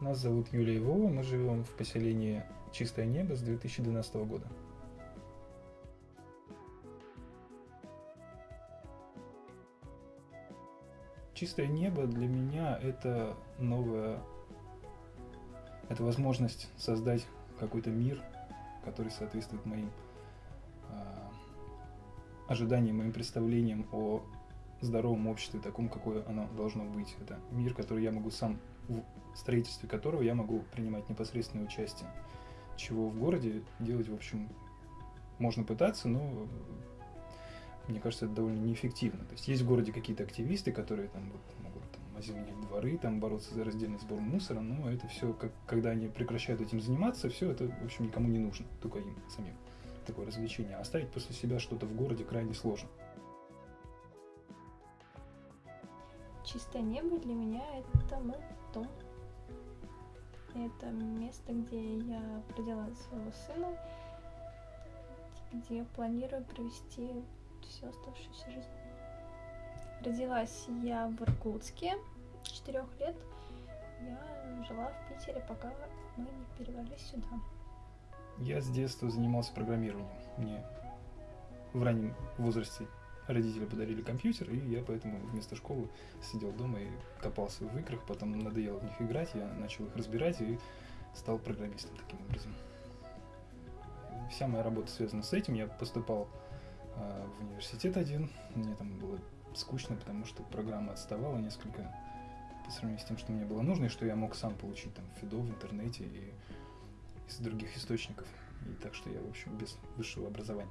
Нас зовут Юлия и Вова, мы живем в поселении Чистое небо с 2012 года. Чистое небо для меня это новая, это возможность создать какой-то мир, который соответствует моим э, ожиданиям, моим представлениям о здоровом обществе, таком, какое оно должно быть. Это мир, который я могу сам, в строительстве которого я могу принимать непосредственное участие. Чего в городе делать, в общем, можно пытаться, но мне кажется, это довольно неэффективно. То есть есть в городе какие-то активисты, которые там вот, могут там, озеленять дворы, там бороться за раздельный сбор мусора, но это все, как, когда они прекращают этим заниматься, все это, в общем, никому не нужно, только им самим такое развлечение. А оставить после себя что-то в городе крайне сложно. Чистое небо для меня это мой дом. Это место, где я родила своего сына, где я планирую провести всю оставшуюся жизнь. Родилась я в Иркутске, четырех лет. Я жила в Питере, пока мы не перевалились сюда. Я с детства занимался программированием. Мне в раннем возрасте родители подарили компьютер, и я поэтому вместо школы сидел дома и копался в играх, потом надоело в них играть, я начал их разбирать и стал программистом таким образом. Вся моя работа связана с этим. Я поступал э, в университет один, мне там было скучно, потому что программа отставала несколько по сравнению с тем, что мне было нужно, и что я мог сам получить там Фидо в интернете и из других источников. И так что я, в общем, без высшего образования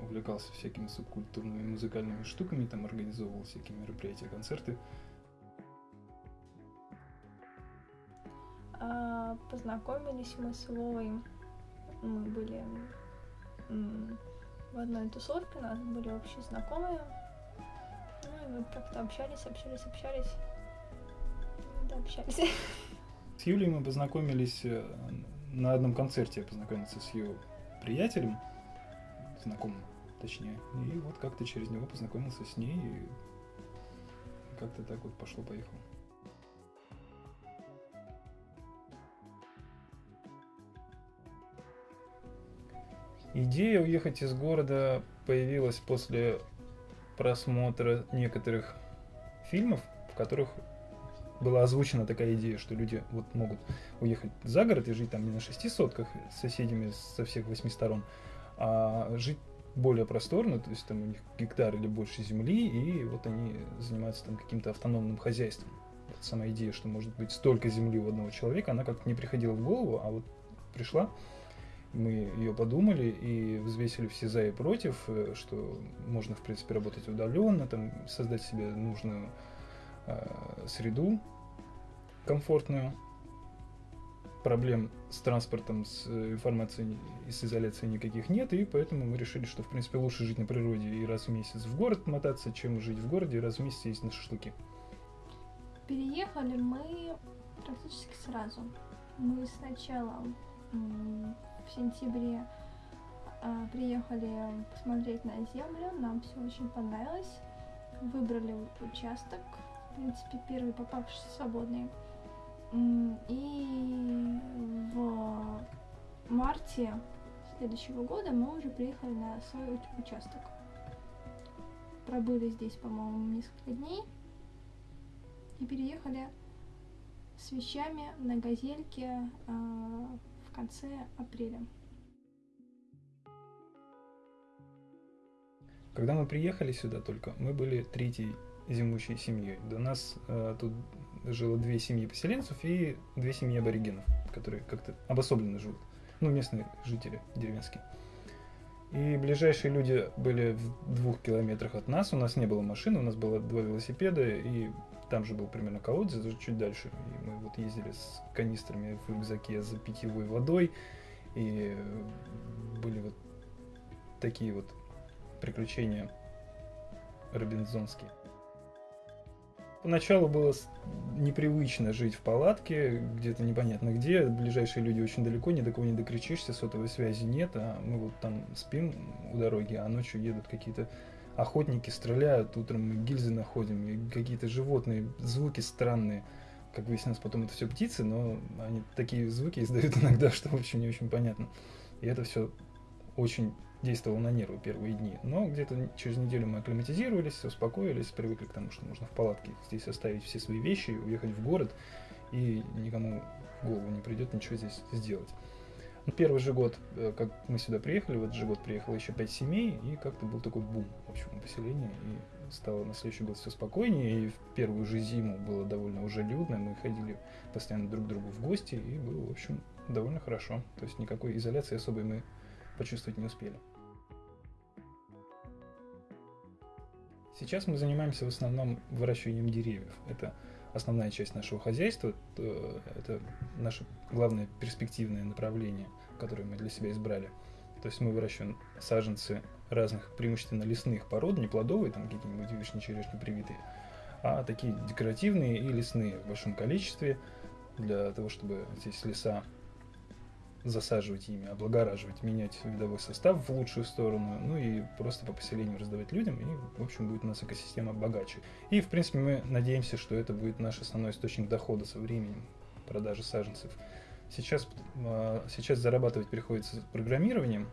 увлекался всякими субкультурными музыкальными штуками, там организовывал всякие мероприятия, концерты. А, познакомились мы с Вовой, мы были в одной тусовке, у нас были общие знакомые. Ну и мы как-то общались, общались, общались. Да, общались. С Юлей мы познакомились э, на одном концерте, я познакомился с ее приятелем, знакомым точнее. И вот как-то через него познакомился с ней, и как-то так вот пошло-поехало. Идея уехать из города появилась после просмотра некоторых фильмов, в которых была озвучена такая идея, что люди вот могут уехать за город и жить там не на шести сотках с соседями со всех восьми сторон, а жить более просторно, то есть там у них гектар или больше земли, и вот они занимаются там каким-то автономным хозяйством. Вот сама идея, что может быть столько земли у одного человека, она как-то не приходила в голову, а вот пришла, мы ее подумали и взвесили все за и против, э, что можно, в принципе, работать удаленно, там, создать себе нужную э, среду комфортную, проблем с транспортом, с э, информацией и с изоляцией никаких нет, и поэтому мы решили, что в принципе лучше жить на природе и раз в месяц в город мотаться, чем жить в городе и раз в месяц есть на шашлыки. Переехали мы практически сразу. Мы сначала в сентябре а, приехали посмотреть на землю, нам все очень понравилось. Выбрали участок, в принципе, первый попавшийся свободный. И марте следующего года мы уже приехали на свой участок. Пробыли здесь, по-моему, несколько дней. И переехали с вещами на газельке э, в конце апреля. Когда мы приехали сюда только, мы были третьей зимующей семьей. До нас э, тут жило две семьи поселенцев и две семьи аборигенов, которые как-то обособленно живут. Ну, местные жители деревенские. И ближайшие люди были в двух километрах от нас. У нас не было машины, у нас было два велосипеда, и там же был примерно колодец, даже чуть дальше. И мы вот ездили с канистрами в рюкзаке за питьевой водой. И были вот такие вот приключения робинзонские. Поначалу было непривычно жить в палатке, где-то непонятно где, ближайшие люди очень далеко, ни до кого не докричишься, сотовой связи нет, а мы вот там спим у дороги, а ночью едут какие-то охотники, стреляют, утром мы гильзы находим, какие-то животные, звуки странные. как выяснилось, потом это все птицы, но они такие звуки издают иногда, что, в общем, не очень понятно. И это все очень действовало на нервы первые дни. Но где-то через неделю мы акклиматизировались, успокоились, привыкли к тому, что можно в палатке здесь оставить все свои вещи, уехать в город, и никому в голову не придет ничего здесь сделать. Ну, первый же год, э, как мы сюда приехали, в этот же год приехало еще пять семей, и как-то был такой бум в общем поселении, и стало на следующий год все спокойнее, и в первую же зиму было довольно уже людно, мы ходили постоянно друг к другу в гости, и было, в общем, довольно хорошо. То есть никакой изоляции особой мы почувствовать не успели. Сейчас мы занимаемся в основном выращиванием деревьев. Это основная часть нашего хозяйства, это наше главное перспективное направление, которое мы для себя избрали. То есть мы выращиваем саженцы разных преимущественно лесных пород, не плодовые, там какие-нибудь вишни, черешни привитые, а такие декоративные и лесные в большом количестве, для того, чтобы здесь леса засаживать ими, облагораживать, менять видовой состав в лучшую сторону, ну и просто по поселению раздавать людям, и, в общем, будет у нас экосистема богаче. И, в принципе, мы надеемся, что это будет наш основной источник дохода со временем, продажи саженцев. Сейчас, а, сейчас зарабатывать приходится программированием,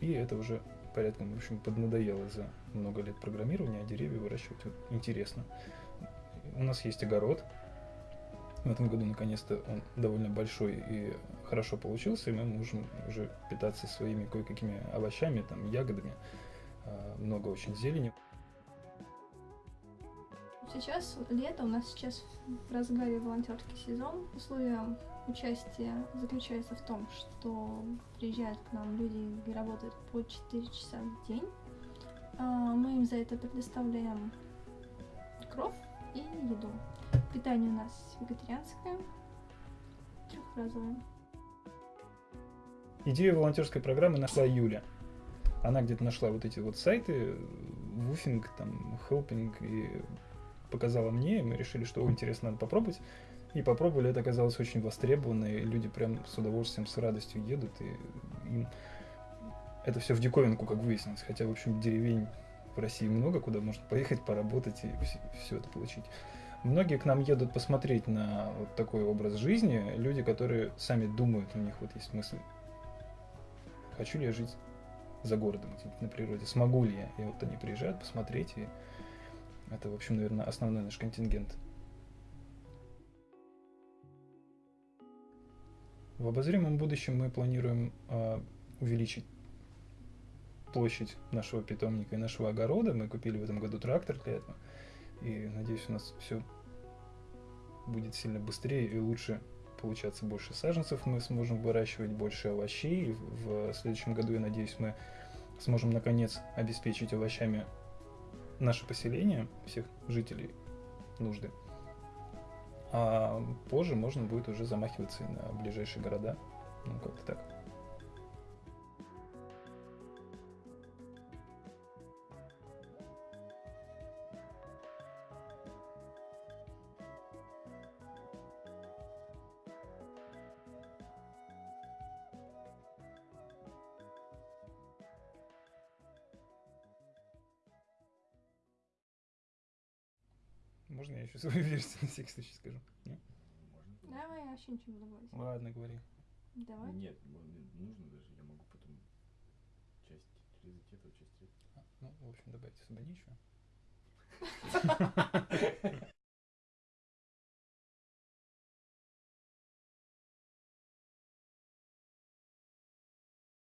и это уже порядком, в общем, поднадоело за много лет программирования, а деревья выращивать вот, интересно. У нас есть огород, в этом году наконец-то он довольно большой и хорошо получился, и мы можем уже питаться своими кое-какими овощами, там, ягодами, а, много очень зелени. Сейчас лето, у нас сейчас в разгаре волонтерский сезон. Условия участия заключается в том, что приезжают к нам люди и работают по 4 часа в день. А, мы им за это предоставляем кров и еду. Питание у нас вегетарианское, трехразовое. Идею волонтерской программы нашла Юля. Она где-то нашла вот эти вот сайты, Вуфинг, там, Helping, и показала мне, и мы решили, что интересно, надо попробовать. И попробовали, это оказалось очень востребовано, и люди прям с удовольствием, с радостью едут, и им это все в диковинку, как выяснилось. Хотя, в общем, деревень в России много, куда можно поехать, поработать и все это получить. Многие к нам едут посмотреть на вот такой образ жизни, люди, которые сами думают, у них вот есть мысль, хочу ли я жить за городом, на природе, смогу ли я. И вот они приезжают посмотреть, и это, в общем, наверное, основной наш контингент. В обозримом будущем мы планируем э, увеличить площадь нашего питомника и нашего огорода. Мы купили в этом году трактор для этого. И надеюсь, у нас все будет сильно быстрее и лучше получаться больше саженцев, мы сможем выращивать больше овощей. В следующем году, я надеюсь, мы сможем наконец обеспечить овощами наше поселение, всех жителей нужды. А позже можно будет уже замахиваться и на ближайшие города. Ну, как-то так. Можно я еще свою версию на всякий случай скажу? Нет? Можно. Давай, я вообще ничего не добавить. Ладно, говори. Давай. Нет, нужно даже, я могу потом часть резать эту, часть эту. А, ну, в общем, добавить особо нечего.